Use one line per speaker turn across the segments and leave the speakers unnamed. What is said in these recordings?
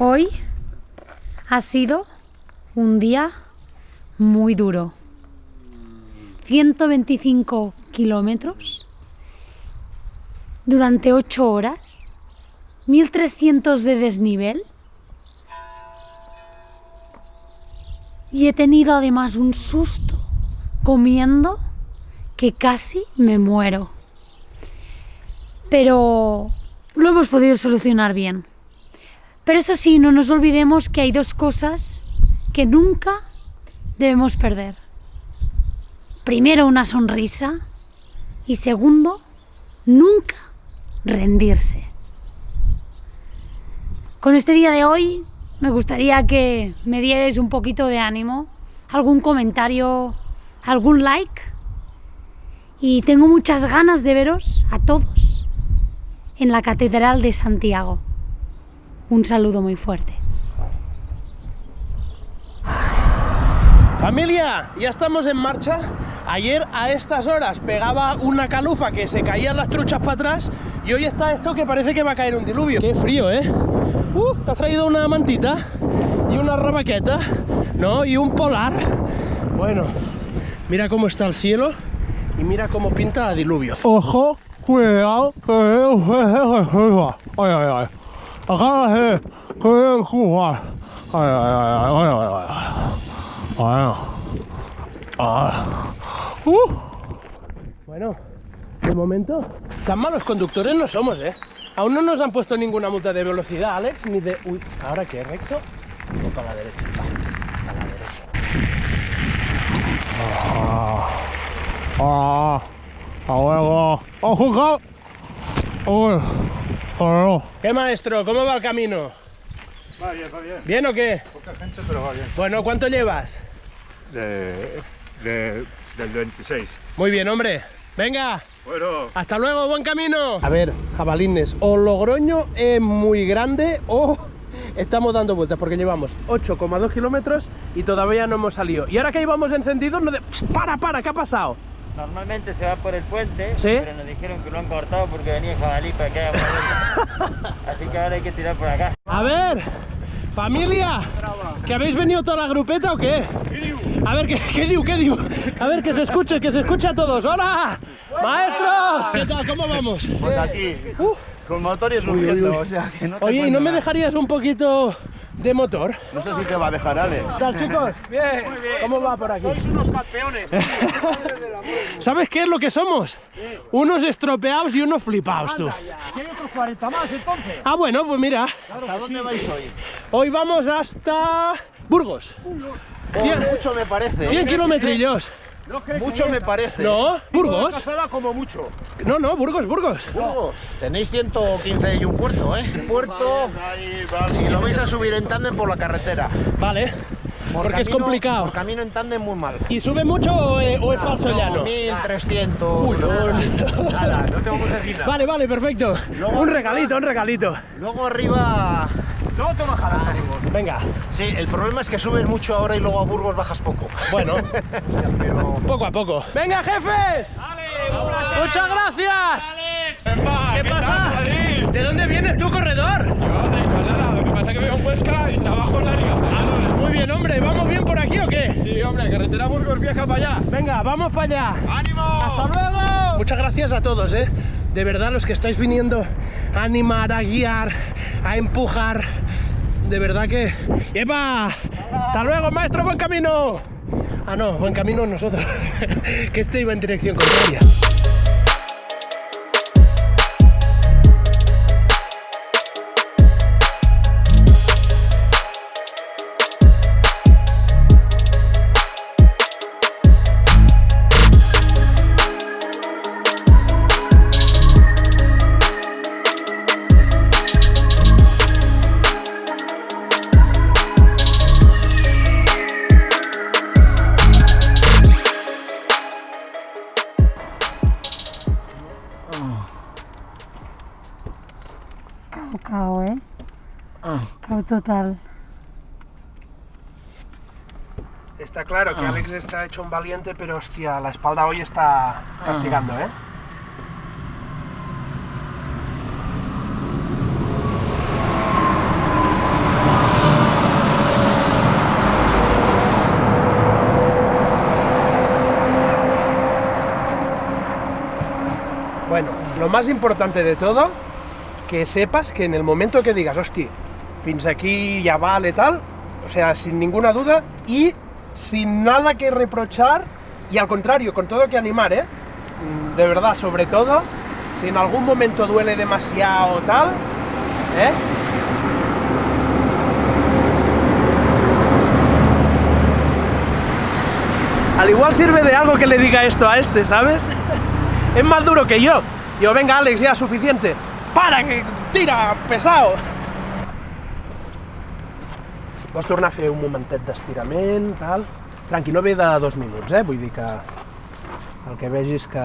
Hoy ha sido un día muy duro. 125 kilómetros durante 8 horas, 1300 de desnivel y he tenido además un susto comiendo que casi me muero. Pero lo hemos podido solucionar bien. Pero eso sí, no nos olvidemos que hay dos cosas que nunca debemos perder. Primero, una sonrisa y segundo, nunca rendirse. Con este día de hoy me gustaría que me dierais un poquito de ánimo, algún comentario, algún like y tengo muchas ganas de veros a todos en la Catedral de Santiago. Un saludo muy fuerte.
Familia, ya estamos en marcha. Ayer a estas horas pegaba una calufa que se caían las truchas para atrás y hoy está esto que parece que va a caer un diluvio. Qué frío, ¿eh? Uh, te has traído una mantita y una rabaqueta, ¿no? Y un polar. Bueno, mira cómo está el cielo y mira cómo pinta el diluvio. Ojo, cuidado, ay, ay, ay. Acá de jugar. Ay, ay, ay, ay, ay, ay. Bueno. Ah. Uh. Bueno, de momento, tan malos conductores no somos, ¿eh? Aún no nos han puesto ninguna multa de velocidad, Alex, ni de... Uy, ¿ahora qué? ¿Recto? O para la derecha. Va, a la derecha. Ah. Ah. A huevo. ¡Ojo, Uy. Oh. ¿Qué maestro? ¿Cómo va el camino?
Va bien, va bien.
¿Bien o qué?
Poca gente, pero va bien.
Bueno, ¿cuánto llevas?
De, de, del 26.
Muy bien, hombre. Venga,
Bueno,
hasta luego, buen camino. A ver, jabalines, o Logroño es muy grande o estamos dando vueltas porque llevamos 8,2 kilómetros y todavía no hemos salido. Y ahora que íbamos encendidos, no de... Para, para, ¿qué ha pasado?
Normalmente se va por el puente,
¿Sí?
pero nos dijeron que lo han cortado porque venía jabalí para que haga. Así que ahora hay que tirar por acá.
A ver, familia, ¿que habéis venido toda la grupeta o qué? A ver, ¿qué, qué diu, qué diu? A ver, que se escuche, que se escuche a todos. ¡Hola! ¡Maestros! ¿Qué tal? ¿Cómo vamos?
Pues aquí,
Uh,
con motor y subiendo, o sea que no te
oye, ¿y no me dejarías un poquito de motor?
No sé si te va a dejar Alex.
¿Qué tal, chicos? Bien, ¿Cómo va por aquí? Sois unos campeones. ¿Sabes qué es lo que somos? Unos estropeados y unos flipados, tú.
¿Hay otros 40 más entonces?
Ah, bueno, pues mira,
¿Hasta dónde vais hoy?
hoy vamos hasta Burgos.
Oh, mucho me parece.
100
¿eh?
kilometrillos.
No
Mucho me parece.
No, Burgos.
Como mucho.
No, no, Burgos, Burgos.
Burgos, tenéis 115 y un puerto, ¿eh? Puerto, si lo vais a subir en tándem por la carretera.
Vale,
Por
porque es complicado.
Por camino en tándem muy mal.
¿Y sube mucho o, eh, o es falso
No,
llano?
1300.
Uy, no.
Nada, no te vamos a decir nada.
Vale, vale, perfecto.
Luego-
Un regalito, un regalito.
Luego arriba.
No te bajarás, Burgos.
Venga,
Sí, el problema es que subes mucho ahora y luego a Burgos bajas poco.
bueno, poco a poco. ¡Venga, jefes! ¡Muchas gracias! ¿Qué pasa? ¿De dónde vienes tú, corredor?
yo de Igualada, lo que pasa es que veo un Huesca y trabajo en la Liga.
Muy bien, hombre, ¿vamos bien por aquí o qué?
Sí, hombre, carretera Burgos viaja para allá.
Venga, vamos para allá.
¡Ánimo!
¡Hasta luego! Muchas gracias a todos, ¿eh? De verdad, los que estáis viniendo a animar, a guiar, a empujar. De verdad que... ¡Epa! ¡Hasta luego, maestro! ¡Buen camino! Ah, no, buen camino nosotros. que este iba en dirección contraria.
Ah. Oh, total.
Está claro que ah. Alex está hecho un valiente, pero hostia, la espalda hoy está ah. castigando, ¿eh? Bueno, lo más importante de todo, que sepas que en el momento que digas, hostia, fins aquí ya vale tal, o sea, sin ninguna duda y sin nada que reprochar y al contrario, con todo que animar, ¿eh? Mm, De verdad, sobre todo, si en algún momento duele demasiado tal, ¿eh? Al igual sirve de algo que le diga esto a este, ¿sabes? Es más duro que yo. Yo, venga, Alex, ya suficiente. Para, que tira, pesado. Pots tornar a fer un momentet d'estirament, tal. Tranqui, no ve de dos minuts, eh? Vull dir que el que vegis que...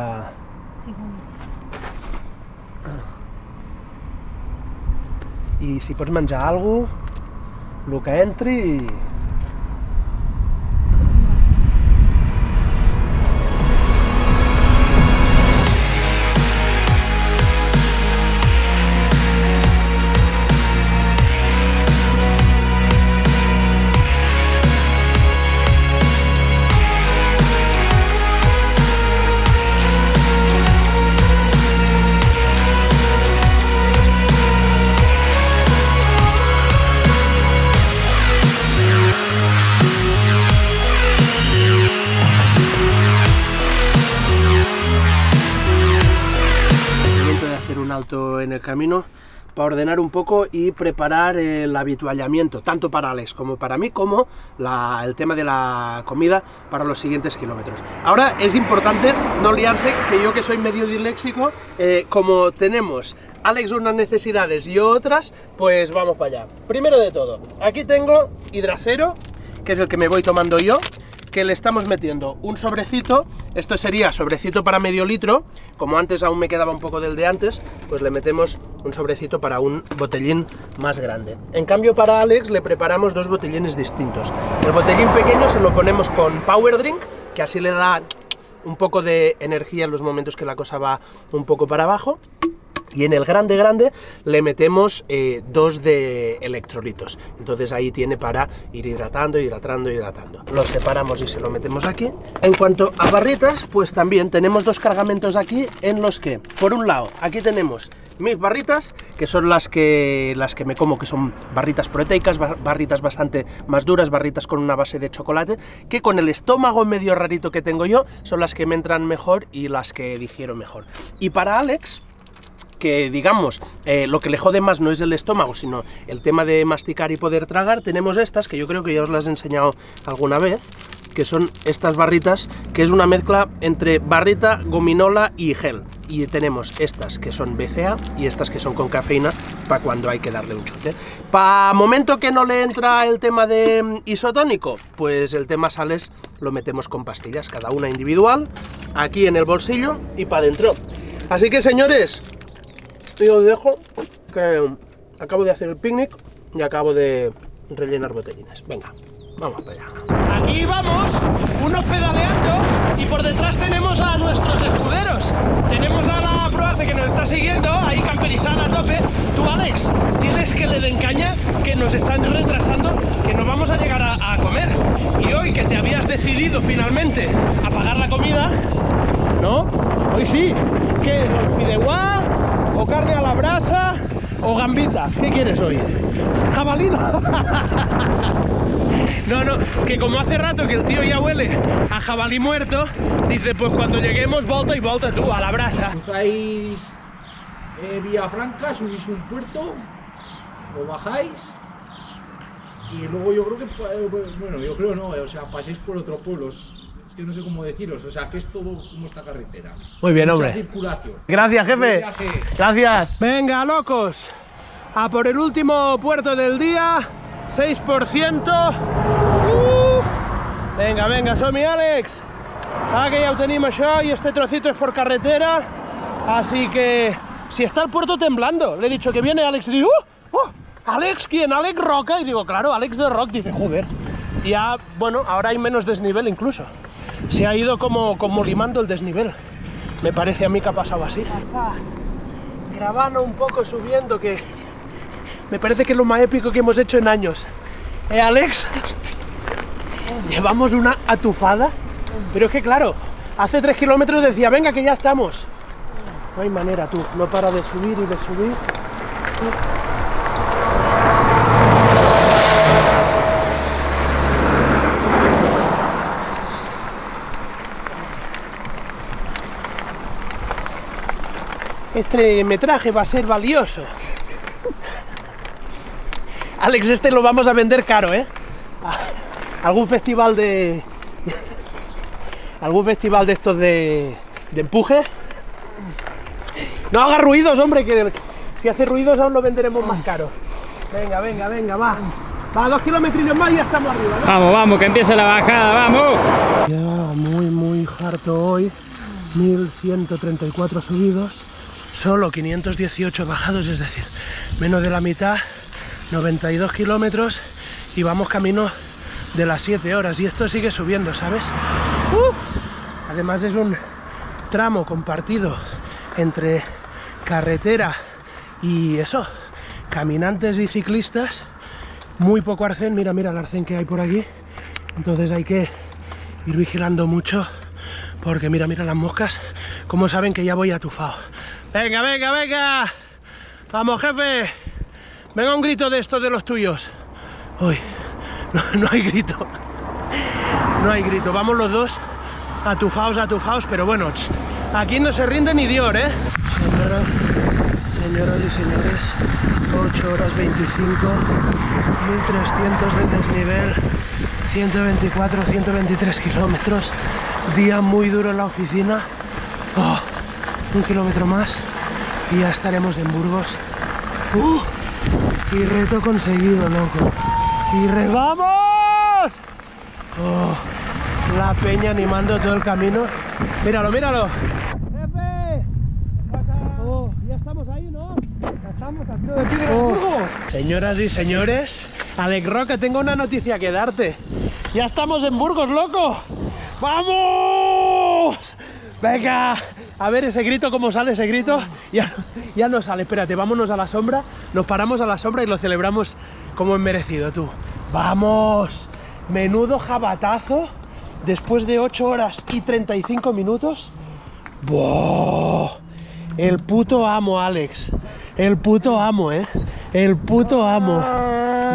I si pots menjar alguna cosa, el que entri i... camino para ordenar un poco y preparar el habituallamiento, tanto para Alex como para mí, como el tema de la comida para los siguientes kilómetros. Ahora es importante no liarse, que yo que soy medio disléxico, eh, como tenemos Alex unas necesidades y otras, pues vamos para allá. Primero de todo, aquí tengo hidracero, que es el que me voy tomando yo, que le estamos metiendo un sobrecito, esto sería sobrecito para medio litro, como antes aún me quedaba un poco del de antes, pues le metemos un sobrecito para un botellín más grande. En cambio para Alex le preparamos dos botellines distintos. El botellín pequeño se lo ponemos con Power Drink, que así le da un poco de energía en los momentos que la cosa va un poco para abajo. Y en el grande grande le metemos eh, dos de electrolitos. Entonces ahí tiene para ir hidratando, hidratando, hidratando. Los separamos y se lo metemos aquí. En cuanto a barritas, pues también tenemos dos cargamentos aquí en los que, por un lado, aquí tenemos mis barritas, que son las que, las que me como, que son barritas proteicas, ba- barritas bastante más duras, barritas con una base de chocolate, que con el estómago medio rarito que tengo yo, son las que me entran mejor y las que digiero mejor. Y para Alex, que digamos, eh, lo que le jode más no es el estómago, sino el tema de masticar y poder tragar, tenemos estas, que yo creo que ya os las he enseñado alguna vez, que son estas barritas, que es una mezcla entre barrita, gominola y gel. Y tenemos estas que son BCA y estas que son con cafeína para cuando hay que darle un chute. Para momento que no le entra el tema de mm, isotónico, pues el tema sales lo metemos con pastillas, cada una individual, aquí en el bolsillo y para adentro. Así que señores, yo os dejo que acabo de hacer el picnic y acabo de rellenar botellines. Venga, vamos para allá. Aquí vamos, unos pedaleando y por detrás tenemos a nuestros escuderos. Tenemos a la Proace que nos está siguiendo, ahí camperizada a tope. Tú, Alex, diles que le den caña, que nos están retrasando, que no vamos a llegar a, a comer. Y hoy que te habías decidido finalmente a pagar la comida, ¿no? Hoy sí. ¿Qué es? ¿O fideuá? ¿O carne a la brasa? ¿O gambitas? ¿Qué quieres hoy? ¿Jabalina? No, no, es que como hace rato que el tío ya huele a jabalí muerto, dice, pues cuando lleguemos, volta y volta tú, a la brasa.
Cruzáis eh, Vía Franca, subís un puerto, lo bajáis y luego yo creo que, eh, bueno, yo creo no, eh, o sea, pasáis por otros pueblos. Es que no sé cómo deciros, o sea, que es todo como esta carretera.
Muy bien,
Mucha
hombre.
circulación.
Gracias, jefe. Gracias. Venga, locos. A por el último puerto del día. 6%. Uh. Venga, venga, som-hi, Àlex. Ah, que ho tenim això y este trocito es por carretera. Así que si está el puerto temblando. Le he dicho que viene Alex y digo, ¡oh! ¡Oh! ¿Alex quién? ¿Alex Roca? Y digo, claro, Alex de Rock. Dice, joder. Y ya, bueno, ahora hay menos desnivel incluso. Se ha ido como, como limando el desnivel. Me parece a mí que ha pasado así. Grabando un poco, subiendo, que me parece que es lo más épico que hemos hecho en años. ¿Eh, Alex? Llevamos una atufada, pero es que claro, hace tres kilómetros decía, venga, que ya estamos. No hay manera, tú. No para de subir y de subir. Este metraje va a ser valioso. Alex, este lo vamos a vender caro, ¿eh? Algún festival de... Algún festival de estos de, de empuje. No haga ruidos, hombre, que si hace ruidos aún lo venderemos más caro. Venga, venga, venga, va. Va, dos kilómetros más y ya estamos arriba, ¿no?
Vamos, vamos, que empiece la bajada, vamos.
Ya muy, muy harto hoy. 1134 subidos, solo 518 bajados, es decir, menos de la mitad, 92 kilómetros y vamos camino de las 7 horas. Y esto sigue subiendo, ¿sabes? Además, es un tramo compartido entre carretera y eso, caminantes y ciclistas. Muy poco arcén, mira, mira el arcén que hay por aquí. Entonces hay que ir vigilando mucho porque mira, mira las moscas, como saben que ya voy atufado. Venga, venga, venga. Vamos, jefe. Venga un grito de estos de los tuyos. Uy, no, hay grito. No hay grito. Vamos los dos atufados, atufados, pero bueno, aquí no se rinde ni Dior, ¿eh? Señora, señoras y señores, 8 horas 25, 1300 de desnivel, 124, 123 kilómetros, día muy duro en la oficina, Oh, un kilómetro más y ya estaremos en Burgos. Uh, y reto conseguido, loco. Y re ¡Vamos! Oh, la peña animando todo el camino. Míralo, míralo. ¡Jefe! Oh, ya estamos ahí, ¿no? Ya estamos a tiro de piedra en Burgos. Señoras y señores, Alec Roca, tengo una noticia que darte. Ya estamos en Burgos, loco. ¡Vamos! Venga, a ver ese grito, ¿cómo sale ese grito? Ya, ya no sale, espérate, vámonos a la sombra, nos paramos a la sombra y lo celebramos como es merecido, tú. ¡Vamos! Menudo jabatazo, después de 8 horas y 35 minutos. ¡Buah! El puto amo, Alex. El puto amo, ¿eh? El puto amo.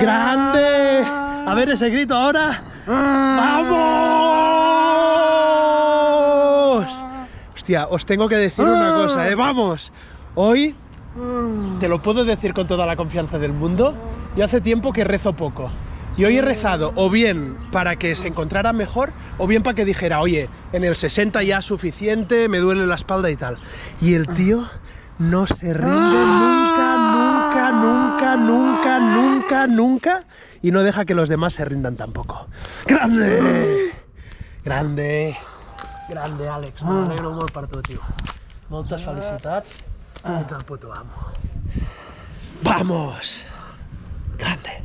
¡Grande! A ver ese grito ahora. ¡Vamos! Hostia, os tengo que decir una cosa, ¿eh? ¡Vamos! Hoy te lo puedo decir con toda la confianza del mundo. Yo hace tiempo que rezo poco. Y hoy he rezado o bien para que se encontrara mejor o bien para que dijera, oye, en el 60 ya suficiente, me duele la espalda y tal. Y el tío no se rinde nunca, nunca, nunca, nunca, nunca, nunca. Y no deja que los demás se rindan tampoco. ¡Grande! Grande! Grande, Àlex. M'alegro molt per tu, tio. Moltes felicitats. Ets el puto amo. ¡Vamos! Grande.